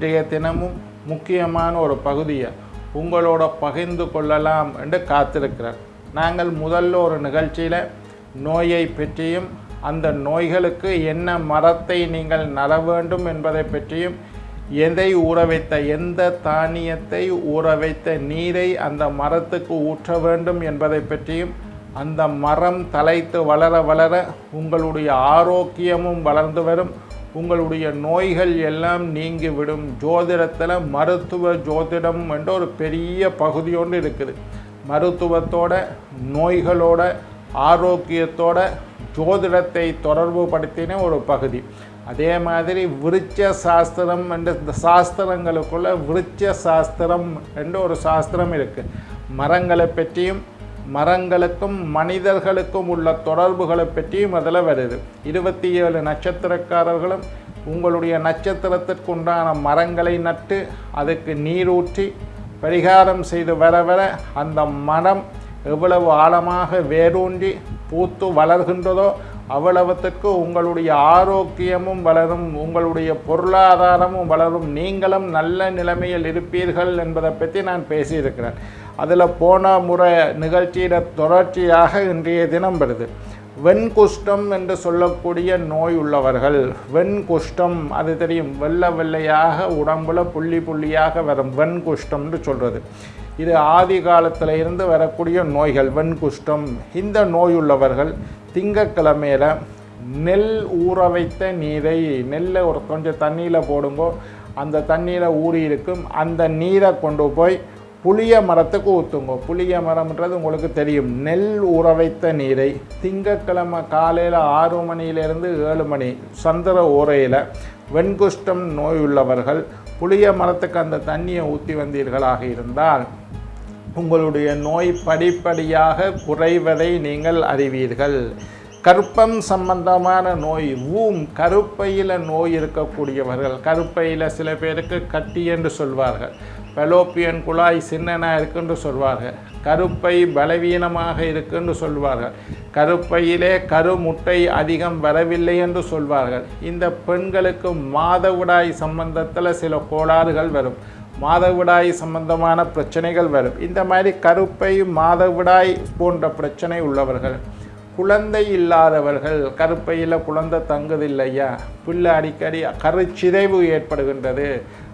இன்றைய தினமும் முக்கியமான ஒரு பகுதியை உங்களோட பகிர்ந்து கொள்ளலாம் என்று காத்திருக்கிறார். நாங்கள் முதல்ல ஒரு நிகழ்ச்சியில் நோயை பற்றியும் அந்த நோய்களுக்கு என்ன மரத்தை நீங்கள் நட வேண்டும் என்பதை பற்றியும் எதை ஊற வைத்த எந்த தானியத்தை ஊற வைத்த நீரை அந்த மரத்துக்கு ஊற்ற வேண்டும் என்பதை பற்றியும் அந்த மரம் தலைத்து வளர வளர உங்களுடைய ஆரோக்கியமும் வளர்ந்து வரும். உங்களுடைய நோய்கள் எல்லாம் நீங்கிவிடும். ஜோதிடத்தில் மருத்துவ ஜோதிடம் என்ற ஒரு பெரிய பகுதி ஒன்று இருக்குது. மருத்துவத்தோட நோய்களோட ஆரோக்கியத்தோட ஜோதிடத்தை தொடர்பு படுத்தின ஒரு பகுதி. அதே மாதிரி விருட்ச சாஸ்திரம் என்ற இந்த சாஸ்திரங்களுக்குள்ள விருட்ச சாஸ்திரம் என்ற ஒரு சாஸ்திரம் இருக்குது மரங்களை பற்றியும் மரங்களுக்கும் மனிதர்களுக்கும் உள்ள தொடர்புகளை பற்றியும் அதில் வருது. இருபத்தி ஏழு நட்சத்திரக்காரர்களும் உங்களுடைய நட்சத்திரத்திற்குண்டான மரங்களை நட்டு அதுக்கு நீரூற்றி பரிகாரம் செய்து வர வர அந்த மரம் எவ்வளவு ஆழமாக வேரூன்றி பூத்து வளர்கின்றதோ அவ்வளவுத்திற்கு உங்களுடைய ஆரோக்கியமும் வளரும் உங்களுடைய பொருளாதாரமும் வளரும். நீங்களும் நல்ல நிலைமையில் இருப்பீர்கள் என்பதை பற்றி நான் பேசியிருக்கிறேன். அதில் போன முறை நிகழ்ச்சியிட தொடர்ச்சியாக இன்றைய தினம் வருது. வெண்குஷ்டம் என்று சொல்லக்கூடிய நோய் உள்ளவர்கள் வெண்குஷ்டம் அது தெரியும் வெள்ளை வெள்ளையாக உடம்புல புள்ளி புள்ளியாக வரும். வெண்குஷ்டம்னு சொல்கிறது இது ஆதி காலத்தில் இருந்து வரக்கூடிய நோய்கள் வெண்குஷ்டம். இந்த நோய் உள்ளவர்கள் திங்கக்கிழமையில் நெல் ஊற வைத்த நீரை நெல்லை ஒரு கொஞ்சம் தண்ணியில் போடுங்கோ அந்த தண்ணியில் ஊறி இருக்கும் அந்த நீரை கொண்டு போய் புளிய மரத்துக்கு ஊற்றுங்க புளிய மரம்ன்றது உங்களுக்கு தெரியும். நெல் உறவைத்த நீரை திங்கக்கிழமை காலையில் ஆறு மணியிலிருந்து ஏழு மணி சந்திர உரையில் வெண்குஷ்டம் நோய் உள்ளவர்கள் புளிய மரத்துக்கு அந்த தண்ணியை ஊற்றி வந்தீர்களாக இருந்தால் உங்களுடைய நோய் படிப்படியாக குறைவதை நீங்கள் அறிவீர்கள். கருப்பம் சம்பந்தமான நோய் ஊம் கருப்பையில் நோய் இருக்கக்கூடியவர்கள் கருப்பையில் சில பேருக்கு கட்டி என்று சொல்வார்கள். பெலோப்பியன் குழாய் சின்னனாக இருக்குன்னு சொல்வார்கள். கருப்பை பலவீனமாக இருக்குன்னு சொல்வார்கள். கருப்பையிலே கருமுட்டை அதிகம் வரவில்லை என்று சொல்வார்கள். இந்த பெண்களுக்கு மாதவிடாய் சம்பந்தத்தில் சில கோளாறுகள் வரும். மாதவிடாய் சம்பந்தமான பிரச்சனைகள் வரும். இந்த மாதிரி கருப்பை மாதவிடாய் போன்ற பிரச்சனை உள்ளவர்கள் குழந்தை இல்லாதவர்கள் கருப்பையில் குழந்தை தங்குதில்லையா? பிள்ளை அடிக்கடி கருச்சிதைவு ஏற்படுகின்றது.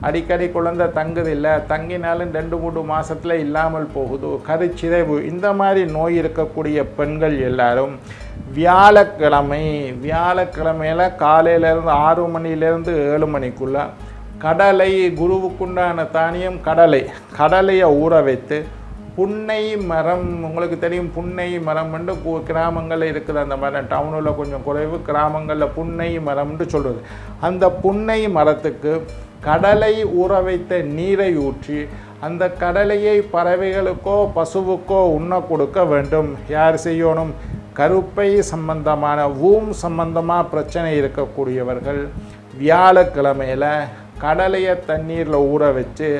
அடிக்கடி குழந்தை தங்குதில்லை தங்கினாலும் ரெண்டு மூணு மாதத்தில் இல்லாமல் போகுது. கருச்சிதைவு இந்த மாதிரி நோய் இருக்கக்கூடிய பெண்கள் எல்லாரும் வியாழக்கிழமை வியாழக்கிழமையில் காலையிலேருந்து ஆறு மணிலேருந்து ஏழு மணிக்குள்ளே கடலை குருவுக்குண்டான தானியம் கடலை கடலையை ஊற வைத்து புன்னை மரம் உங்களுக்கு தெரியும் புன்னை மரம்னு கிராமங்களில் இருக்குது அந்த மரம் டவுனில் கொஞ்சம் குறைவு கிராமங்களில் புன்னை மரம்னு சொல்கிறது அந்த புன்னை மரத்துக்கு கடலை ஊற வைத்த நீரை ஊற்றி அந்த கடலையை பறவைகளுக்கோ பசுவுக்கோ உண்ண கொடுக்க வேண்டும். யார் செய்யணும்? கருப்பை சம்பந்தமான ஊம் சம்பந்தமாக பிரச்சனை இருக்கக்கூடியவர்கள். வியாழக்கிழமையில் கடலையை தண்ணீரில் ஊற வச்சு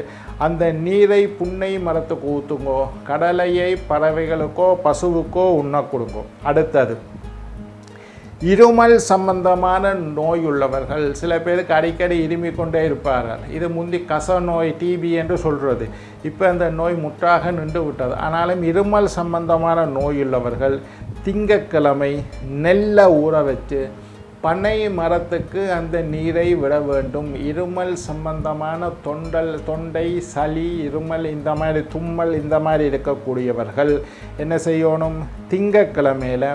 அந்த நீரை புன்னை மரத்துக்கு ஊற்றுங்கோ கடலையை பறவைகளுக்கோ பசுவுக்கோ உண்ண கொடுங்கோ. அடுத்தது இருமல் சம்பந்தமான நோய் உள்ளவர்கள் சில பேருக்கு அடிக்கடி இருமிக் கொண்டே இருப்பார்கள். இது முந்தி கச நோய் டிபி என்று சொல்கிறது இப்போ அந்த நோய் முற்றாக நின்று விட்டது. ஆனாலும் இருமல் சம்பந்தமான நோய் உள்ளவர்கள் திங்கக்கிழமை நெல்லை ஊற வச்சு பனை மரத்துக்கு அந்த நீரை விட வேண்டும். இருமல் சம்பந்தமான தொண்டல் தொண்டை சளி இருமல் இந்த மாதிரி தும்மல் இந்த மாதிரி இருக்கக்கூடியவர்கள் என்ன செய்யணும்? திங்கக்கிழமையில்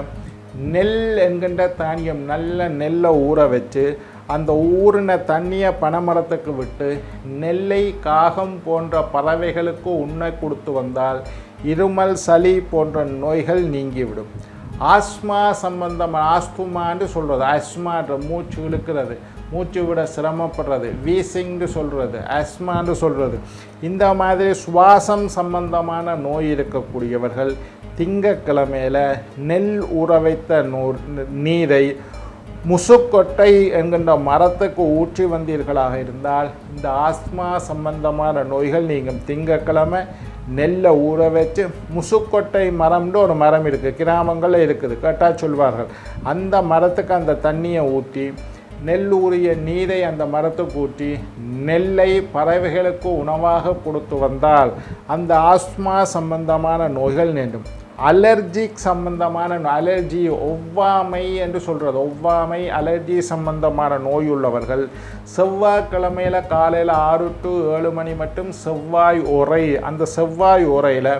நெல் என்கின்ற தானியம் நல்ல நெல்லை ஊற வச்சு அந்த ஊறின தண்ணியை பனைமரத்துக்கு விட்டு நெல்லை காகம் போன்ற பறவைகளுக்கு உண்ண கொடுத்து வந்தால் இருமல் சளி போன்ற நோய்கள் நீங்கிவிடும். ஆஸ்மா சம்பந்தமான ஆஸ்துமான்னு சொல்கிறது ஆஸ்மான்ற மூச்சு இழுக்கிறது மூச்சு விட சிரமப்படுறது வீசிங்னு சொல்கிறது ஆஸ்மான்னு சொல்கிறது இந்த மாதிரி சுவாசம் சம்பந்தமான நோய் இருக்கக்கூடியவர்கள் திங்கக்கிழமையில் நெல் ஊற வைத்த நூ நீரை முசுக்கொட்டை என்கின்ற மரத்துக்கு ஊற்றி வந்தீர்களாக இருந்தால் இந்த ஆஸ்மா சம்பந்தமான நோய்கள் நீங்கள் திங்கக்கிழமை நெல்லை ஊற வச்சு முசுக்கொட்டை மரம்னு ஒரு மரம் இருக்குது கிராமங்களில் இருக்குது. கேட்டால் சொல்வார்கள். அந்த மரத்துக்கு அந்த தண்ணியை ஊற்றி நெல் ஊறிய நீரை அந்த மரத்துக்கு ஊற்றி நெல்லை பறவைகளுக்கு உணவாக கொடுத்து வந்தால் அந்த ஆஸ்மா சம்பந்தமான நோய்கள் நீண்டும் அலர்ஜிக் சம்பந்தமான அலர்ஜி ஒவ்வாமை என்று சொல்கிறது ஒவ்வாமை அலர்ஜி சம்பந்தமான நோய் உள்ளவர்கள் செவ்வாய்க்கிழமையில் காலையில் ஆறு டு ஏழு மணி மட்டும் செவ்வாய் உரை அந்த செவ்வாய் உரையில்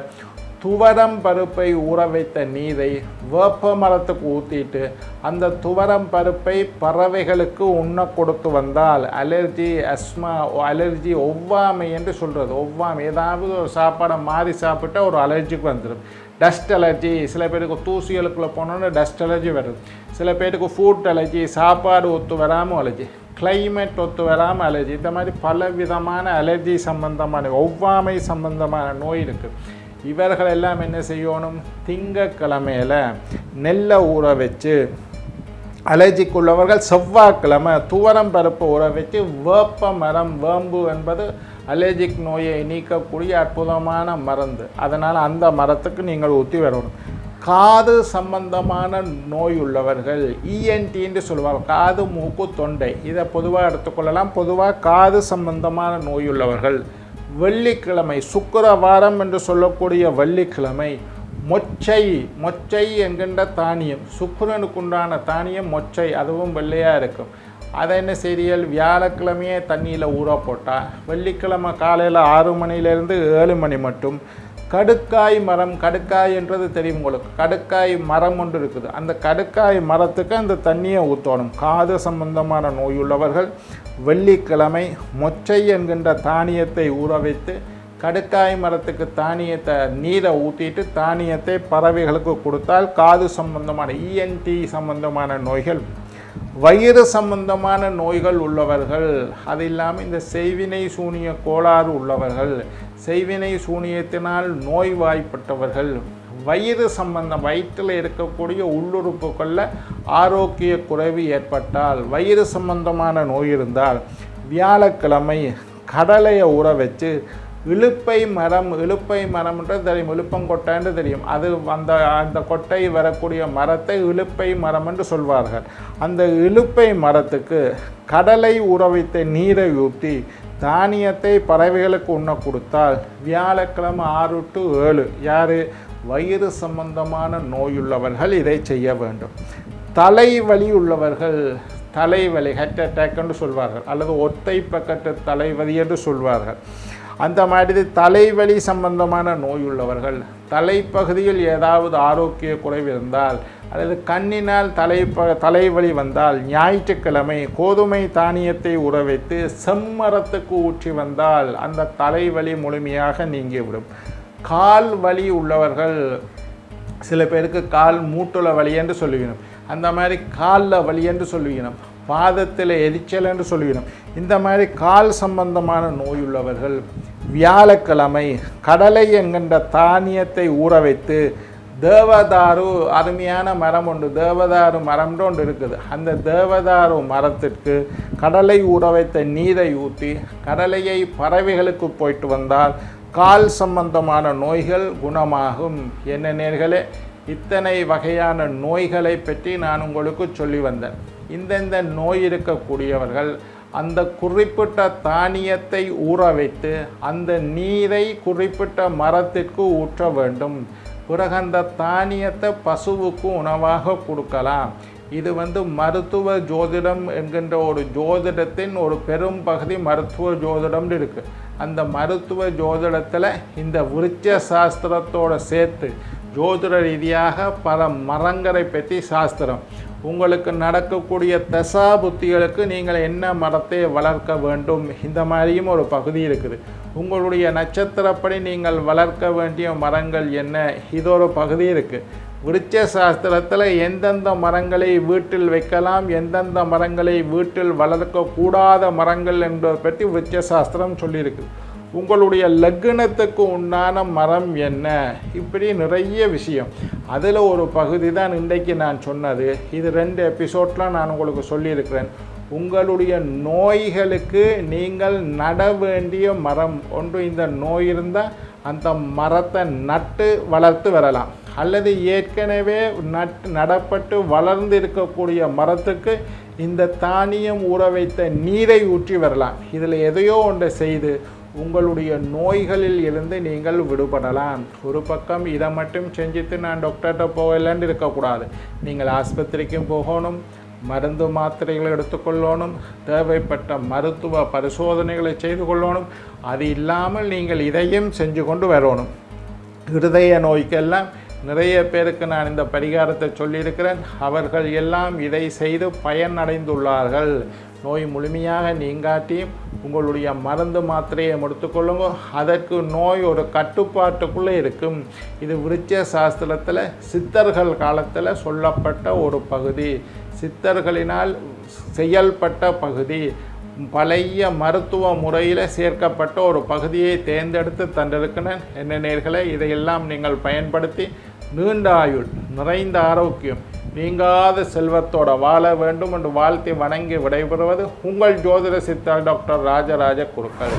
துவரம் பருப்பை ஊற வைத்த நீரை வேப்ப மரத்துக்கு ஊற்றிட்டு அந்த துவரம் பருப்பை பறவைகளுக்கு உண்ண கொடுத்து வந்தால் அலர்ஜி அஸ்மா அலர்ஜி ஒவ்வாமை என்று சொல்கிறது ஒவ்வாமை ஏதாவது ஒரு சாப்பாடை மாறி சாப்பிட்டா ஒரு அலர்ஜிக்கு வந்துடும் டஸ்ட் அலர்ஜி சில பேருக்கு தூசிகளுக்குள்ளே போனோன்னு டஸ்ட் அலர்ஜி வருது சில பேருக்கு ஃபுட் அலர்ஜி சாப்பாடு ஒத்து வராமல் அலர்ஜி கிளைமேட் ஒத்து வராமல் அலர்ஜி இந்த மாதிரி பல விதமான அலர்ஜி சம்பந்தமான ஒவ்வாமை சம்பந்தமான நோய் இருக்குது இவர்கள் எல்லாம் என்ன செய்யணும்? திங்கக்கிழமையில் நெல்லை ஊற வச்சு அலர்ஜிக்குள்ளவர்கள் செவ்வாய்க்கிழமை துவரம் பருப்பு ஊற வச்சு வேப்ப மரம் வேம்பு என்பது அலர்ஜிக் நோயை நீக்கக்கூடிய அற்புதமான மருந்து. அதனால் அந்த மரத்துக்கு நீங்கள் ஊற்றி வரணும். காது சம்பந்தமான நோய் உள்ளவர்கள் இஎன்டின்னு சொல்லுவாங்க. காது மூக்கு தொண்டை. இதை பொதுவாக எடுத்துக்கொள்ளலாம். பொதுவாக காது சம்பந்தமான நோய் உள்ளவர்கள். வெள்ளிக்கிழமை சுக்கரவாரம் என்று சொல்லக்கூடிய வெள்ளிக்கிழமை மொச்சை மொச்சை என்கின்ற தானியம் சுக்கரனுக்குண்டான தானியம் மொச்சை அதுவும் வெள்ளையாக இருக்கும். அதை என்ன செய்தியல் வியாழக்கிழமையே தண்ணியில் ஊற போட்டால் வெள்ளிக்கிழமை காலையில் ஆறு மணிலேருந்து ஏழு மணி மட்டும் கடுக்காய் மரம் கடுக்காய் என்றது தெரியும் உங்களுக்கு. கடுக்காய் மரம் ஒன்று இருக்குது. அந்த கடுக்காய் மரத்துக்கு அந்த தண்ணியை ஊற்றணும். காது சம்பந்தமான நோயுள்ளவர்கள் வெள்ளிக்கிழமை மொச்சை என்கின்ற தானியத்தை ஊற வைத்து கடுக்காய் மரத்துக்கு தானியத்தை நீரை ஊற்றிட்டு தானியத்தை பறவைகளுக்கு கொடுத்தால் காது சம்பந்தமான இஎன்டி சம்பந்தமான நோய்கள் வயிறு சம்பந்தமான நோய்கள் உள்ளவர்கள் அது இல்லாமல் இந்த செய்வினை சூனிய கோளாறு உள்ளவர்கள் செய்வினை சூனியத்தினால் நோய்வாய்ப்பட்டவர்கள் வயிறு சம்பந்தம் வயிற்றில் இருக்கக்கூடிய உள்ளுறுப்புகளில் ஆரோக்கிய குறைவு ஏற்பட்டால் வயிறு சம்பந்தமான நோய் இருந்தால் வியாழக்கிழமை கடலையை ஊற வச்சு இழுப்பை மரம் இழுப்பை மரம்ன்றது தெரியும். இழுப்பங்கொட்டைன்னு தெரியும். அது அந்த அந்த கொட்டை வரக்கூடிய மரத்தை இழுப்பை மரம் என்று சொல்வார்கள். அந்த இழுப்பை மரத்துக்கு கடலை உறவித்த நீரை ஊற்றி தானியத்தை பறவைகளுக்கு உண்ண கொடுத்தால் வியாழக்கிழமை ஆறு டு ஏழு யார்? வயிறு சம்பந்தமான நோயுள்ளவர்கள் இதை செய்ய வேண்டும். தலைவலி உள்ளவர்கள் தலைவலி ஹெட் அட்டாக் என்று சொல்வார்கள். அல்லது ஒத்தை பக்கத்து தலைவலி என்று சொல்வார்கள். அந்த மாதிரி தலைவலி சம்பந்தமான நோய் உள்ளவர்கள் தலைப்பகுதியில் ஏதாவது ஆரோக்கிய குறைவு இருந்தால் அல்லது கண்ணினால் தலை தலைவலி வந்தால் ஞாயிற்றுக்கிழமை கோதுமை தானியத்தை உற வைத்து செம்மரத்துக்கு ஊற்றி வந்தால் அந்த தலைவலி முழுமையாக நீங்கிவிடும். கால் வலி உள்ளவர்கள் சில பேருக்கு கால் மூட்டுல வலி என்று சொல்லுகிறோம். அந்த மாதிரி காலில் வலி என்று சொல்லுகிறோம். பாதத்தில் எரிச்சல் என்று சொல்லுவினோம் இந்த மாதிரி கால் சம்பந்தமான நோயுள்ளவர்கள் வியாழக்கிழமை கடலை என்கின்ற தானியத்தை ஊற வைத்து தேவதாரு அருமையான மரம் ஒன்று தேவதாரு மரம்னு ஒன்று இருக்குது. அந்த தேவதாரு மரத்திற்கு கடலை ஊற வைத்த நீரை ஊற்றி கடலையை பறவைகளுக்கு போயிட்டு வந்தால் கால் சம்பந்தமான நோய்கள் குணமாகும். என்ன நேர்களே? இத்தனை வகையான நோய்களை பற்றி நான் உங்களுக்கு சொல்லி வந்தேன். இந்தந்த நோய் இருக்கக்கூடியவர்கள் அந்த குறிப்பிட்ட தானியத்தை ஊற வைத்து அந்த நீரை குறிப்பிட்ட மரத்திற்கு ஊற்ற வேண்டும். பிறகு அந்த தானியத்தை பசுவுக்கு உணவாக கொடுக்கலாம். இது வந்து மருத்துவ ஜோதிடம் என்கின்ற ஒரு ஜோதிடத்தின் ஒரு பெரும் பகுதி மருத்துவ ஜோதிடம் இருக்குது அந்த மருத்துவ ஜோதிடத்தில் இந்த விருட்ச சாஸ்திரத்தோட சேர்த்து ஜோதிட ரீதியாக பல மரங்களை பற்றி சாஸ்திரம். உங்களுக்கு நடக்கக்கூடிய தசா புத்திகளுக்கு நீங்கள் என்ன மரத்தை வளர்க்க வேண்டும்? இந்த மாதிரியும் ஒரு பகுதி இருக்குது. உங்களுடைய நட்சத்திரப்படி நீங்கள் வளர்க்க வேண்டிய மரங்கள் என்ன? இது ஒரு பகுதி இருக்குது விருட்ச சாஸ்திரத்தில் எந்தெந்த மரங்களை வீட்டில் வைக்கலாம் எந்தெந்த மரங்களை வீட்டில் வளர்க்கக்கூடாத மரங்கள் என்பதை பற்றி விருட்ச சாஸ்திரம் சொல்லியிருக்குது உங்களுடைய லக்னத்துக்கு உண்டான மரம் என்ன? இப்படி நிறைய விஷயம். அதில் ஒரு பகுதி தான் இன்றைக்கு நான் சொன்னது. இது ரெண்டு எபிசோட்லாம் நான் உங்களுக்கு சொல்லியிருக்கிறேன். உங்களுடைய நோய்களுக்கு நீங்கள் நட வேண்டிய மரம். ஒன்று இந்த நோய் இருந்தால் அந்த மரத்தை நட்டு வளர்த்து வரலாம். அல்லது ஏற்கனவே நட் நடப்பட்டு வளர்ந்து இருக்கக்கூடிய மரத்துக்கு இந்த தானியம் ஊற வைத்த நீரை ஊற்றி வரலாம். இதில் எதையோ ஒன்றை செய்து உங்களுடைய நோய்களில் இருந்து நீங்கள் விடுபடலாம். ஒரு பக்கம் இதை மட்டும் செஞ்சுட்டு நான் டாக்டர்கிட்ட போகலன்னு இருக்கக்கூடாது. நீங்கள் ஆஸ்பத்திரிக்கும் போகணும் மருந்து மாத்திரைகளை எடுத்துக்கொள்ளணும் தேவைப்பட்ட மருத்துவ பரிசோதனைகளை செய்து கொள்ளணும். அது இல்லாமல் நீங்கள் இதையும் செஞ்சு கொண்டு வரணும். இருதய நோய்க்கெல்லாம் நிறைய பேருக்கு நான் இந்த பரிகாரத்தை சொல்லியிருக்கிறேன். அவர்கள் எல்லாம் இதை செய்து பயனடைந்துள்ளார்கள். நோய் முழுமையாக நீங்காட்டியும் உங்களுடைய மருந்து மாத்திரையை எடுத்துக்கொள்ளுங்க அதற்கு நோய் ஒரு கட்டுப்பாட்டுக்குள்ளே இருக்கும். இது விருச்ச சாஸ்திரத்தில் சித்தர்கள் காலத்தில் சொல்லப்பட்ட ஒரு பகுதி. சித்தர்களினால் செயல்பட்ட பகுதி. பழைய மருத்துவ முறையில் சேர்க்கப்பட்ட ஒரு பகுதியை தேர்ந்தெடுத்து தந்திருக்கிறேன் என்ன நேர்களை இதையெல்லாம் நீங்கள் பயன்படுத்தி நீண்ட ஆயுள் நிறைந்த ஆரோக்கியம் நீங்காத செல்வத்தோட வாழ வேண்டும் என்று வாழ்த்தி வணங்கி விடைபெறுவது உங்கள் ஜோதிட சித்தர் டாக்டர் ராஜராஜ குருக்கள்.